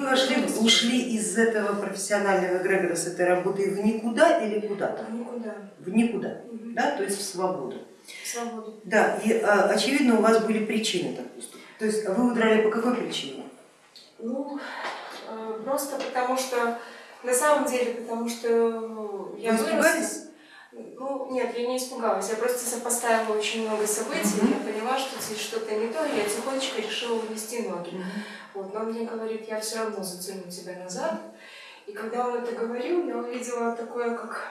Вы вошли, ушли из этого профессионального эгрегора, с этой работы в никуда или куда-то? В никуда. В никуда, Мгм. да, то есть в свободу. Свободу. Да, и а, очевидно у вас были причины так поступить. То есть вы удрали по какой причине? Ну, э, просто потому что, на самом деле, потому что я Вы выросла. Ну, нет, я не испугалась, я просто сопоставила очень много событий, Мгм. я поняла, что здесь что-то не то, и я тихонечко решила унести ноги. Вот, но он мне говорит, я все равно затяну тебя назад. И когда он это говорил, я увидела такое, как...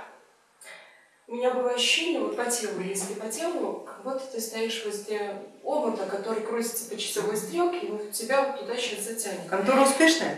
У меня было ощущение вот по телу, если по телу, как будто ты стоишь возле омута, который крутится по часовой стрелке, и вот тебя вот туда сейчас затянет. Контора успешная?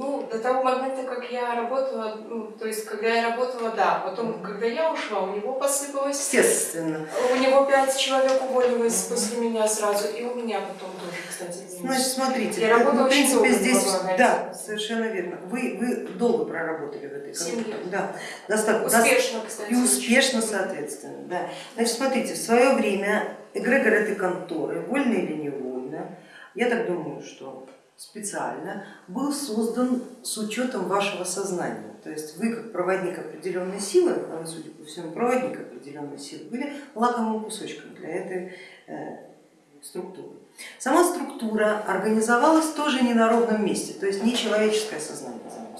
Ну, до того момента, как я работала, ну, то есть, когда я работала, да. Потом, когда я ушла, у него посыпалось, Естественно. у него пять человек уволилось после меня сразу, и у меня потом тоже, кстати, минус. Значит, смотрите, Я работала в принципе, долго, здесь, могла да, совершенно верно. Вы, вы долго проработали в этой компании. Да, достаточно. Успешно, кстати. И успешно, соответственно, да. Значит, смотрите, в свое время эгрегор этой конторы, вольно или невольно, я так думаю, что специально, был создан с учетом вашего сознания. То есть вы, как проводник определенной силы, а вы, судя по всему, проводник определенной силы, были лакомым кусочком для этой э, структуры. Сама структура организовалась тоже не на ровном месте, то есть не человеческое сознание за ним.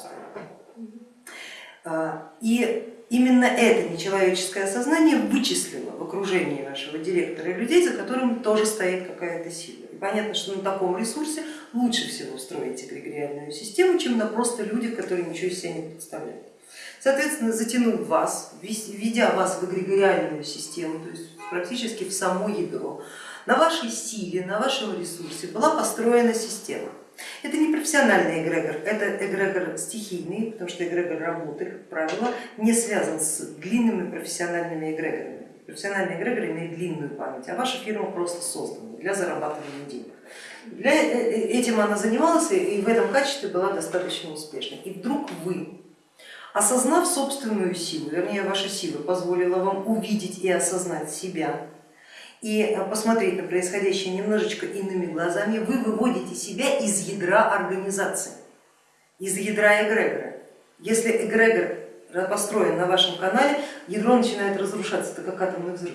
А, И именно это нечеловеческое сознание вычислило в окружении вашего директора людей, за которым тоже стоит какая-то сила. Понятно, что на таком ресурсе лучше всего строить эгрегориальную систему, чем на просто людях, которые ничего из себя не представляют. Соответственно, затянув вас, введя вас в эгрегориальную систему, то есть практически в само ядро, на вашей силе, на вашем ресурсе была построена система. Это не профессиональный эгрегор, это эгрегор стихийный, потому что эгрегор работы, как правило, не связан с длинными профессиональными эгрегорами. Профессиональный эгрегор имеет длинную память, а ваша фирма просто создана для зарабатывания денег. Для, этим она занималась и в этом качестве была достаточно успешной. И вдруг вы, осознав собственную силу, вернее ваша сила позволила вам увидеть и осознать себя, и посмотреть на происходящее немножечко иными глазами, вы выводите себя из ядра организации, из ядра эгрегора. Если эгрегор построен на вашем канале, ядро начинает разрушаться, это как атомный взрыв.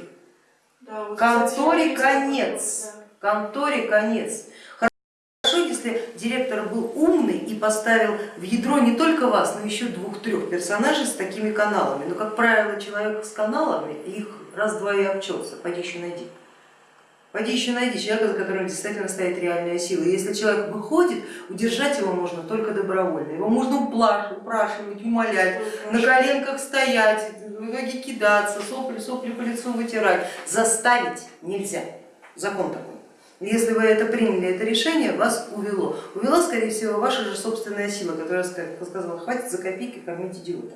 Да, вот, Конторе конец, конторе конец. Хорошо, если директор был умный и поставил в ядро не только вас, но еще двух-трех персонажей с такими каналами. Но, как правило, человек с каналами, их раз-два и обчелся, пойди еще найди. Пойди еще найди человека, за которым действительно стоит реальная сила. И если человек выходит, удержать его можно только добровольно. Его можно упрашивать, упрашивать умолять, на коленках стоять, в итоге кидаться, сопли, сопли по лицу вытирать. Заставить нельзя, закон такой. Если вы это приняли, это решение, вас увело. Увела, скорее всего, ваша же собственная сила, которая сказала, хватит за копейки кормить идиота.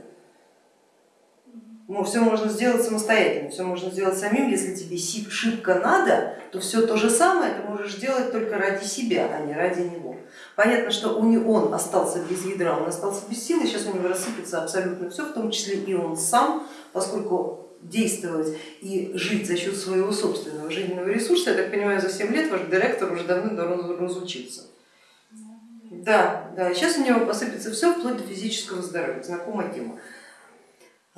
Ну, все можно сделать самостоятельно, все можно сделать самим, если тебе шибко надо, то все то же самое ты можешь делать только ради себя, а не ради него. Понятно, что он остался без ядра, он остался без силы, сейчас у него рассыпется абсолютно все, в том числе и он сам, поскольку действовать и жить за счет своего собственного жизненного ресурса, я так понимаю, за 7 лет ваш директор уже давно разучился. Да, да, сейчас у него посыпется все вплоть до физического здоровья, знакомая тема.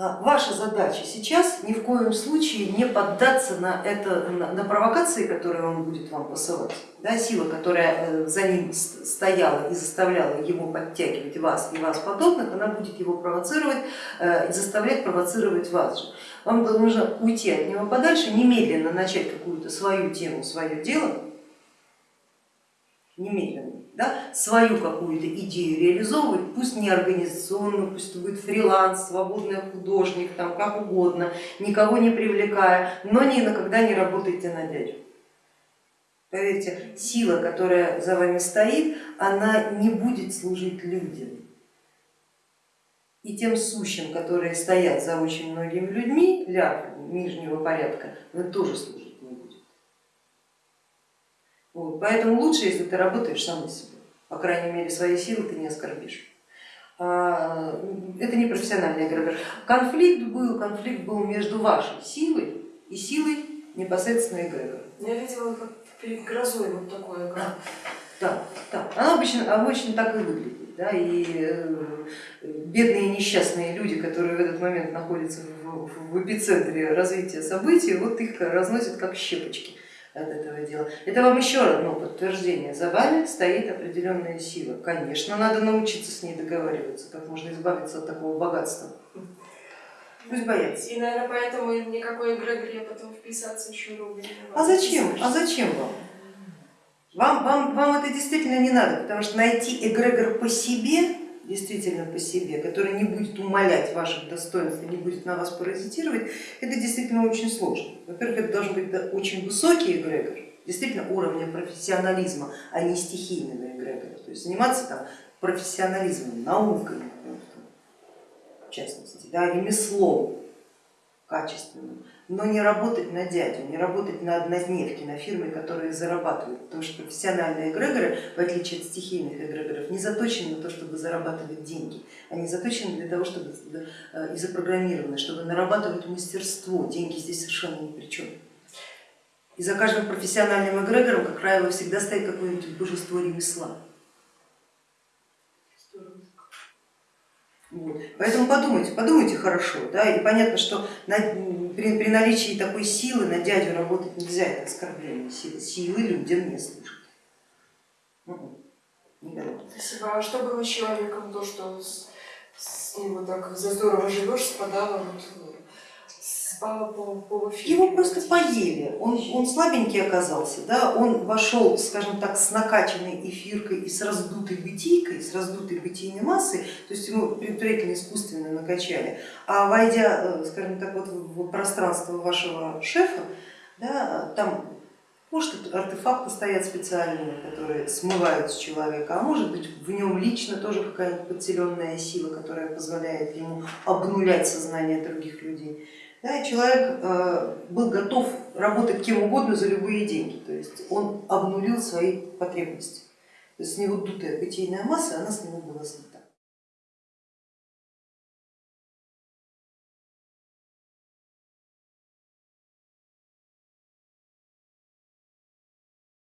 Ваша задача сейчас ни в коем случае не поддаться на, это, на провокации, которые он будет вам посылать. Да, сила, которая за ним стояла и заставляла его подтягивать вас и вас подобных, она будет его провоцировать и заставлять провоцировать вас же. Вам нужно уйти от него подальше, немедленно начать какую-то свою тему, свое дело, немедленно, да, свою какую-то идею реализовывать, пусть не организационную, пусть будет фриланс, свободный художник, там, как угодно, никого не привлекая, но ни на когда не работайте на дядю. Поверьте, сила, которая за вами стоит, она не будет служить людям. И тем сущим, которые стоят за очень многими людьми, ляп нижнего порядка, вы тоже будет. Вот, поэтому лучше, если ты работаешь сам на себя, по крайней мере свои силы ты не оскорбишь. Это не профессиональный эгрегор. Конфликт был, конфликт был между вашей силой и силой непосредственно эгрегора. Я видела как перед грозой вот такое, как Да, да. Она обычно, обычно так и выглядит. Да? И э, бедные несчастные люди, которые в этот момент находятся в, в эпицентре развития событий, вот их разносят как щепочки от этого дела. Это вам еще одно подтверждение. За вами стоит определенная сила. Конечно, надо научиться с ней договариваться, как можно избавиться от такого богатства. Пусть боятся. И, наверное, поэтому никакой эгрегор я потом вписаться еще могу. А зачем? А зачем вам? Вам, вам, вам это действительно не надо, потому что найти эгрегор по себе, действительно по себе, который не будет умалять ваших достоинств и не будет на вас паразитировать, это действительно очень сложно. Во-первых, это должен быть очень высокий эгрегор, действительно уровня профессионализма, а не стихийного эгрегора. То есть заниматься там профессионализмом, наукой, в частности, да, ремеслом качественным, но не работать на дядю, не работать на однодневке, на фирме, которые зарабатывают, потому что профессиональные эгрегоры, в отличие от стихийных эгрегоров, не заточены на то, чтобы зарабатывать деньги, они заточены для того, чтобы и запрограммированы, чтобы нарабатывать мастерство, деньги здесь совершенно ни при чем. И за каждым профессиональным эгрегором, как правило, всегда стоит какое-нибудь божество ремесла. Вот. Поэтому подумайте, подумайте хорошо, да, и понятно, что на, при, при наличии такой силы на дядю работать нельзя, это оскорбление силы, силы людям не служат. Никогда. Спасибо. А что было с человеком, то, что с, с ним вот так за здорово живешь, спадало вот спала по, по Его просто поели, он, он слабенький оказался, да? он вошел, скажем так, с накачанной эфиркой и с раздутой бытийкой, с раздутой бытийной массой, то есть ему предварительно искусственно накачали, а войдя, э, скажем так, вот в пространство вашего шефа, да, там может артефакты стоят специальные, которые смывают с человека, а может быть в нем лично тоже какая-нибудь подселенная сила, которая позволяет ему обнулять сознание других людей. Да, человек э, был готов работать кем угодно за любые деньги, то есть он обнулил свои потребности. То есть с него дутая бытийная масса, она с него была снята.